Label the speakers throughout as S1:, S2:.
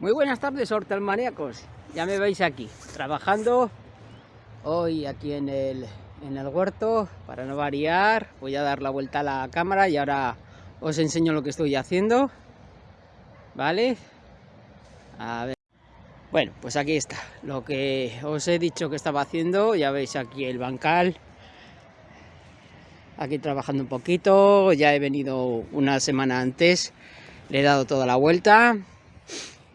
S1: Muy buenas tardes, hortelmaníacos. Ya me veis aquí, trabajando hoy aquí en el, en el huerto, para no variar. Voy a dar la vuelta a la cámara y ahora os enseño lo que estoy haciendo. ¿Vale? A ver. Bueno, pues aquí está, lo que os he dicho que estaba haciendo, ya veis aquí el bancal, aquí trabajando un poquito, ya he venido una semana antes, le he dado toda la vuelta,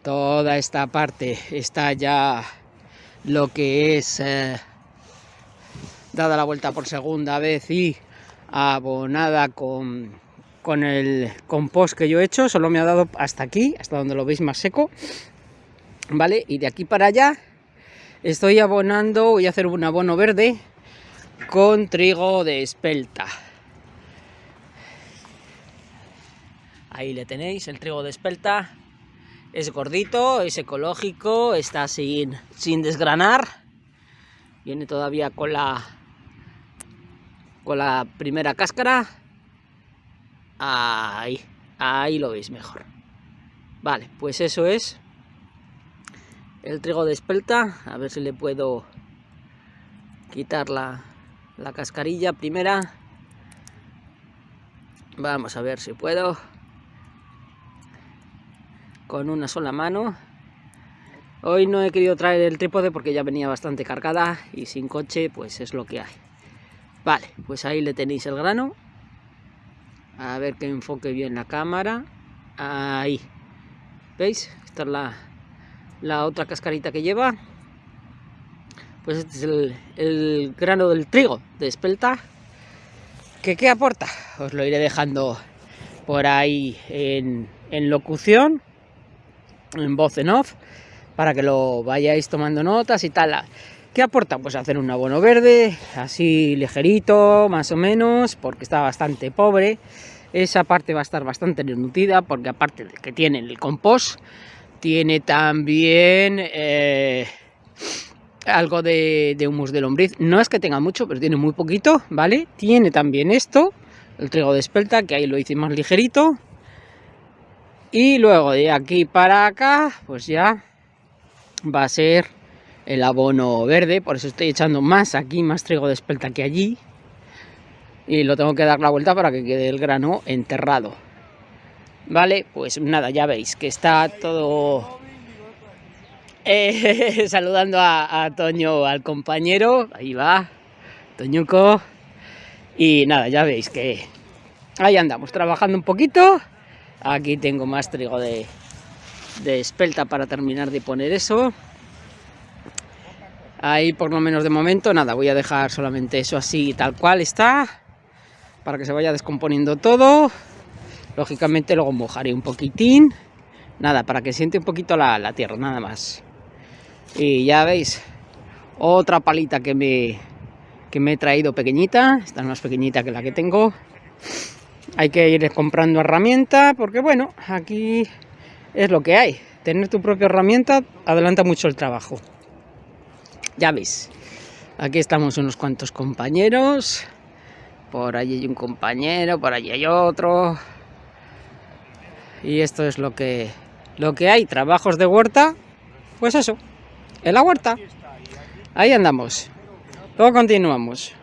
S1: toda esta parte está ya lo que es eh, dada la vuelta por segunda vez y abonada con, con el compost que yo he hecho, solo me ha dado hasta aquí, hasta donde lo veis más seco, ¿vale? Y de aquí para allá estoy abonando, voy a hacer un abono verde con trigo de espelta. Ahí le tenéis, el trigo de espelta. Es gordito, es ecológico, está sin, sin desgranar. Viene todavía con la, con la primera cáscara. Ahí, ahí lo veis mejor. Vale, pues eso es el trigo de espelta, a ver si le puedo quitar la, la cascarilla primera. Vamos a ver si puedo. Con una sola mano. Hoy no he querido traer el trípode porque ya venía bastante cargada y sin coche pues es lo que hay. Vale, pues ahí le tenéis el grano. A ver que enfoque bien la cámara. Ahí. ¿Veis? Esta es la, la otra cascarita que lleva. Pues este es el, grano del trigo de espelta. ¿Que ¿Qué aporta? Os lo iré dejando por ahí en, en locución, en voz en off, para que lo vayáis tomando notas y tal. ¿Qué aporta? Pues hacer un abono verde, así ligerito, más o menos, porque está bastante pobre. Esa parte va a estar bastante nutrida, porque aparte de que tiene el compost, tiene también eh, algo de, humus de lombriz. No es que tenga mucho, pero tiene muy poquito, ¿vale? Tiene también esto, el trigo de espelta, que ahí lo hice más ligerito. Y luego de aquí para acá, pues ya va a ser el abono verde. Por eso estoy echando más aquí, más trigo de espelta que allí. Y lo tengo que dar la vuelta para que quede el grano enterrado. Vale, pues nada, ya veis que está todo... Eh, saludando a, Toño, al compañero, ahí va, Toñuco. Y nada, ya veis que ahí andamos, trabajando un poquito. Aquí tengo más trigo de, de espelta para terminar de poner eso. Ahí por lo menos de momento, nada, voy a dejar solamente eso así tal cual está. Para que se vaya descomponiendo todo. Lógicamente luego mojaré un poquitín. Nada, para que siente un poquito la, tierra, nada más. Y ya veis, otra palita que me, que me he traído pequeñita. Esta es más pequeñita que la que tengo. Hay que ir comprando herramienta porque bueno, aquí es lo que hay. Tener tu propia herramienta adelanta mucho el trabajo. Ya veis, aquí estamos unos cuantos compañeros. Por allí hay un compañero, por allí hay otro y esto es lo que, lo que hay, trabajos de huerta, pues eso, en la huerta. Ahí andamos. Luego continuamos.